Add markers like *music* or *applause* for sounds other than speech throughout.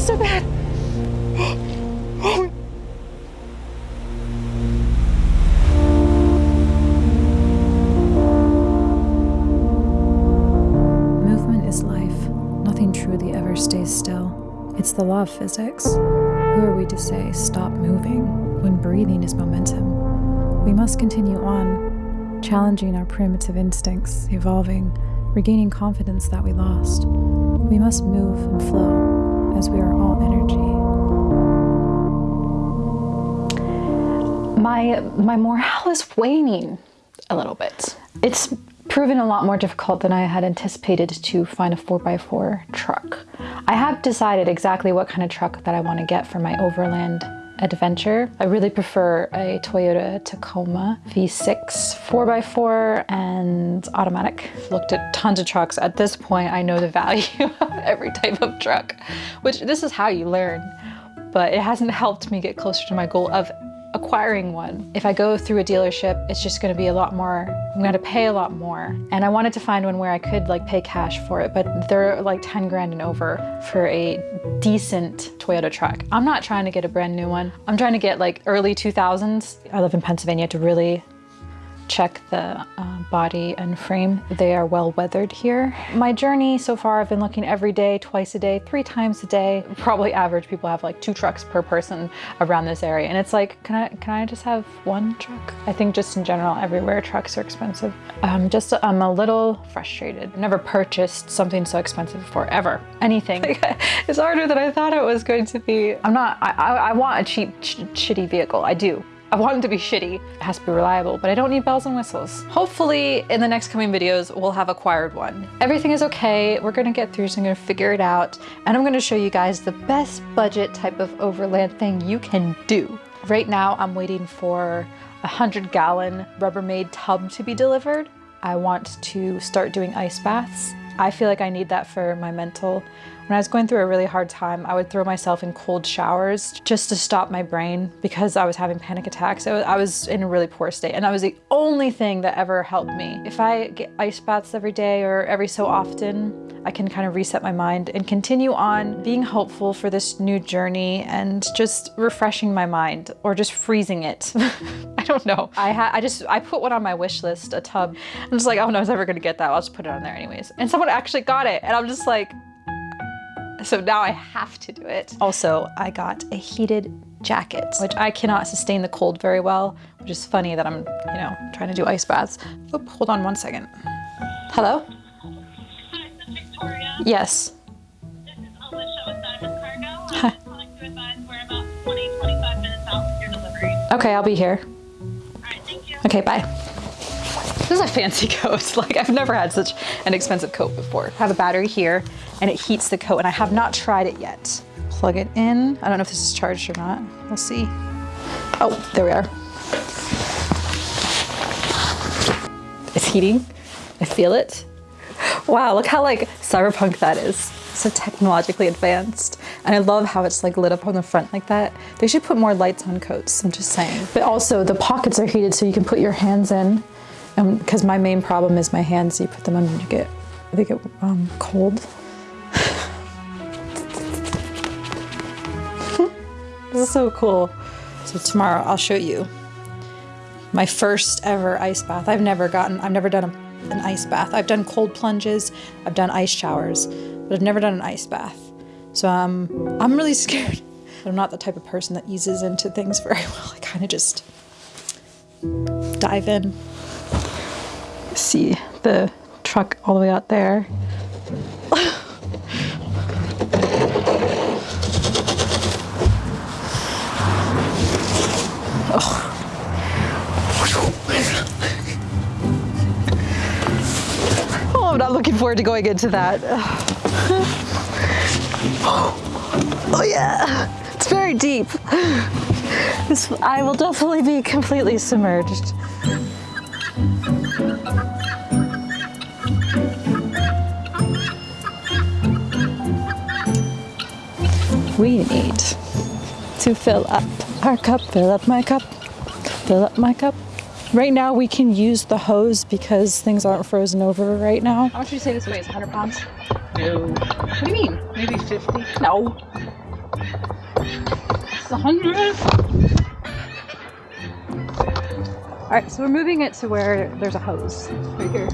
hurts so bad. Movement is life. Nothing truly ever stays still. It's the law of physics. Who are we to say, stop moving, when breathing is momentum? We must continue on, challenging our primitive instincts, evolving, regaining confidence that we lost. We must move and flow, as we are all energy. My, my morale is waning a little bit. It's proven a lot more difficult than I had anticipated to find a 4x4 truck. I have decided exactly what kind of truck that I want to get for my overland adventure. I really prefer a Toyota Tacoma V6 4x4 and automatic. Looked at tons of trucks. At this point, I know the *laughs* value of every type of truck, which this is how you learn, but it hasn't helped me get closer to my goal of acquiring one. If I go through a dealership, it's just gonna be a lot more, I'm gonna pay a lot more. And I wanted to find one where I could like pay cash for it, but they're like 10 grand and over for a decent Toyota truck. I'm not trying to get a brand new one. I'm trying to get like early 2000s. I live in Pennsylvania to really check the uh, body and frame. They are well weathered here. My journey so far, I've been looking every day, twice a day, three times a day. Probably average people have like two trucks per person around this area. And it's like, can I, can I just have one truck? I think just in general, everywhere trucks are expensive. Um, just, I'm a little frustrated. I've never purchased something so expensive before, ever. Anything. *laughs* it's harder than I thought it was going to be. I'm not, I, I, I want a cheap, sh shitty vehicle. I do. I want it to be shitty. It has to be reliable, but I don't need bells and whistles. Hopefully in the next coming videos, we'll have acquired one. Everything is okay. We're gonna get through, so I'm gonna figure it out. And I'm gonna show you guys the best budget type of overland thing you can do. Right now, I'm waiting for a 100 gallon Rubbermaid tub to be delivered. I want to start doing ice baths. I feel like I need that for my mental when I was going through a really hard time, I would throw myself in cold showers just to stop my brain because I was having panic attacks. I was in a really poor state and that was the only thing that ever helped me. If I get ice baths every day or every so often, I can kind of reset my mind and continue on being hopeful for this new journey and just refreshing my mind or just freezing it. *laughs* I don't know. I I just I put one on my wish list, a tub. I'm just like, oh no, I was never gonna get that. I'll just put it on there anyways. And someone actually got it and I'm just like, so now I have to do it. Also, I got a heated jacket, which I cannot sustain the cold very well, which is funny that I'm, you know, trying to do ice baths. Oop, hold on one second. Hello? Hi, this is Victoria. Yes. This is Alicia with Diamond Cargo. Hi. I'm calling to advise we're about 20, 25 minutes out with your delivery. Okay, I'll be here. All right, thank you. Okay, bye. This is a fancy *laughs* coat. Like I've never had such an expensive coat before. I have a battery here and it heats the coat and I have not tried it yet. Plug it in. I don't know if this is charged or not. We'll see. Oh, there we are. It's heating. I feel it. Wow, look how like cyberpunk that is. So technologically advanced. And I love how it's like lit up on the front like that. They should put more lights on coats, I'm just saying. But also the pockets are heated so you can put your hands in because um, my main problem is my hands. You put them and you get, they get um, cold. *laughs* this is so cool. So tomorrow I'll show you my first ever ice bath. I've never gotten, I've never done a, an ice bath. I've done cold plunges, I've done ice showers, but I've never done an ice bath. So um, I'm really *laughs* scared. I'm not the type of person that eases into things very *laughs* well. I kind of just dive in see the truck all the way out there. oh. oh, I'm not looking forward to going into that. oh yeah, it's very deep. This, I will definitely be completely submerged. We need to fill up our cup, fill up my cup, fill up my cup. Right now we can use the hose because things aren't frozen over right now. How much would you say this weighs? 100 pounds? No. What do you mean? Maybe 50? No. It's a hundred. All right, so we're moving it to where there's a hose right here.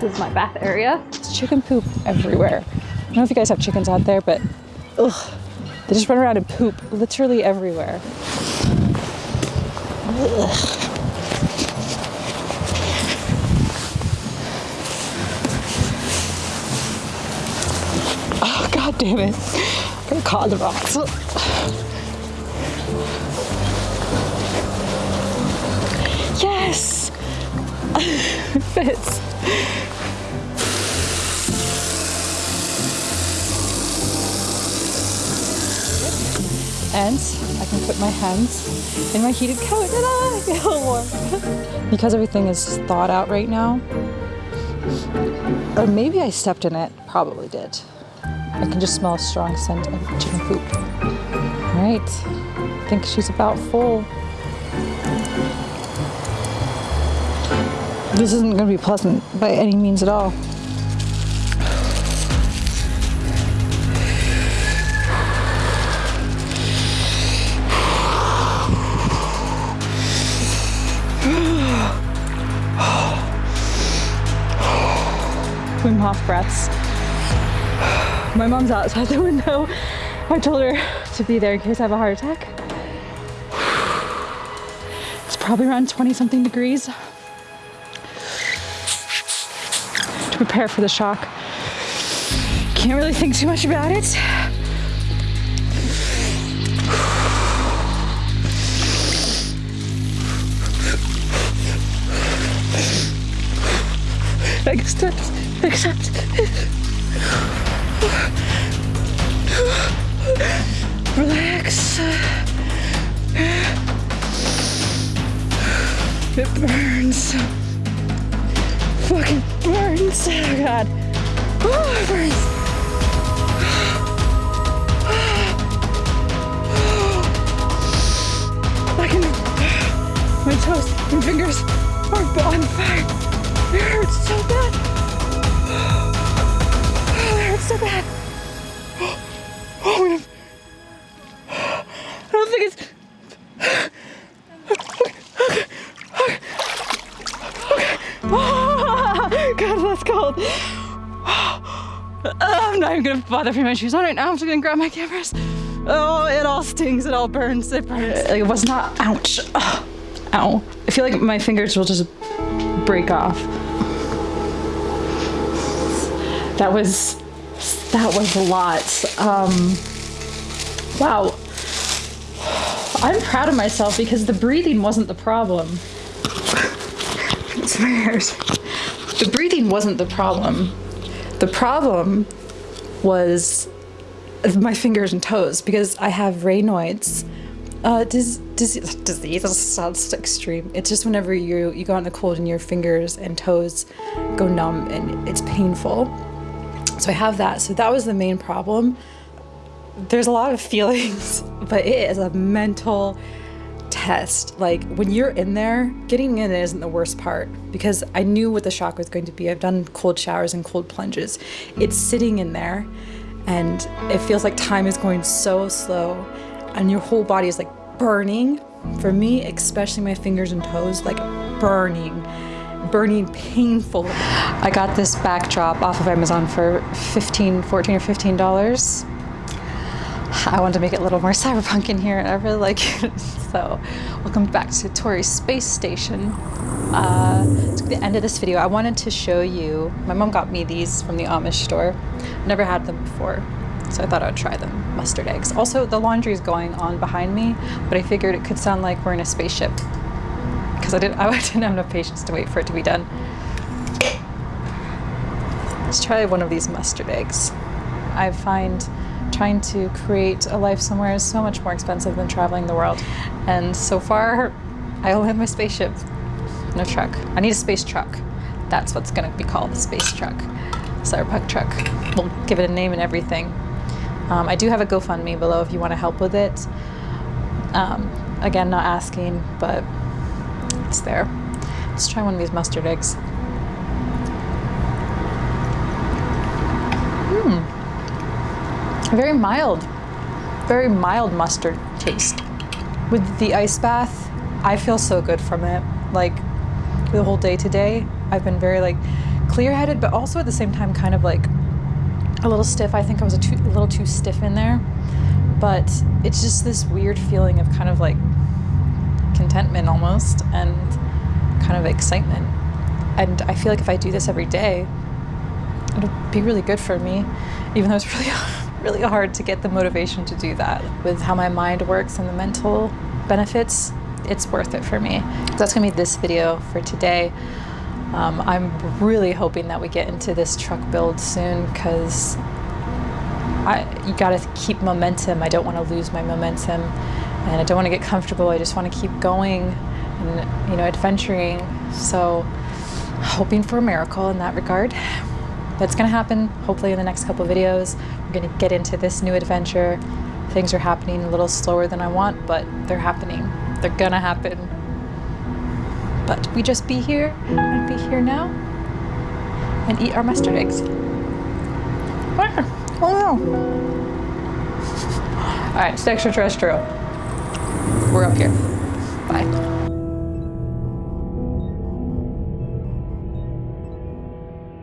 This is my bath area. It's chicken poop everywhere. I don't know if you guys have chickens out there, but ugh, they just run around and poop literally everywhere. Ugh. Oh, god damn it. I got caught the rocks. Yes! *laughs* it fits. And I can put my hands in my heated coat and I *laughs* feel warm. because everything is thawed out right now, or maybe I stepped in it, probably did. I can just smell a strong scent of chicken poop. All right, I think she's about full. This isn't going to be pleasant by any means at all. Wim Hof breaths. My mom's outside the window. I told her to be there in case I have a heart attack. It's probably around 20 something degrees. To prepare for the shock. Can't really think too much about it. *sighs* Accept, accept. Relax. It burns. Fucking burns. Oh god. Oh, it burns. My toes and fingers are on fire. It hurts so bad. Oh, so bad. Oh, man. I don't think it's. Okay. Okay. Oh, God, that's cold. I'm not even gonna bother putting my shoes on right now. I'm just gonna grab my cameras. Oh, it all stings. It all burns. It burns. It was not. Ouch. Ow. I feel like my fingers will just break off. That was. That was a lot. Um. Wow. I'm proud of myself because the breathing wasn't the problem. *laughs* It's my hairs. The breathing wasn't the problem. The problem was my fingers and toes because I have Raynaud's. Uh, dis- dis- disease this sounds extreme. It's just whenever you you go out in the cold and your fingers and toes go numb and it's painful. So I have that. So that was the main problem. There's a lot of *laughs* feelings, but it is a mental test. Like when you're in there, getting in isn't the worst part because I knew what the shock was going to be. I've done cold showers and cold plunges. It's sitting in there and it feels like time is going so slow and your whole body is like burning. For me, especially my fingers and toes, like burning, burning painful. I got this backdrop off of Amazon for 15, 14 or 15 dollars. I wanted to make it a little more *laughs* cyberpunk in here, and I really like it. *laughs* So, welcome back to Tori's Space Station. Uh, to the end of this video, I wanted to show you. My mom got me these from the Amish store. Never had them before, so I thought I would try them. Mustard eggs. Also, the laundry is going on behind me, but I figured it could sound like we're in a spaceship because I didn't. I *laughs* didn't have enough patience to wait for it to be done. Let's try one of these mustard eggs. I find trying to create a life somewhere is so much more expensive than traveling the world. And so far, I only have my spaceship, no truck. I need a space truck. That's what's gonna be called, the space truck. Cyberpunk truck. We'll give it a name and everything. Um, I do have a GoFundMe below if you wanna help with it. Um, again, not asking, but it's there. Let's try one of these mustard eggs. Hmm. Very mild. very mild mustard taste. With the ice bath, I feel so good from it. Like the whole day today, I've been very like clear-headed, but also at the same time kind of like a little stiff. I think I was a, too, a little too stiff in there, but it's just this weird feeling of kind of like contentment almost and kind of excitement. And I feel like if I do this every day, it'll be really good for me, even though it's *laughs* really, really hard to get the motivation to do that. With how my mind works and the mental benefits, it's worth it for me. So that's gonna be this video for today. Um, I'm really hoping that we get into this truck build soon because I you gotta keep momentum. I don't want to lose my momentum, and I don't want to get comfortable. I just want to keep going and you know adventuring. So hoping for a miracle in that regard. That's gonna happen hopefully in the next couple videos. We're gonna get into this new adventure. Things are happening a little slower than I want, but they're happening. They're gonna happen. But we just be here and be here now and eat our mustard eggs. Oh no. All right, it's extraterrestrial. We're up here. Bye.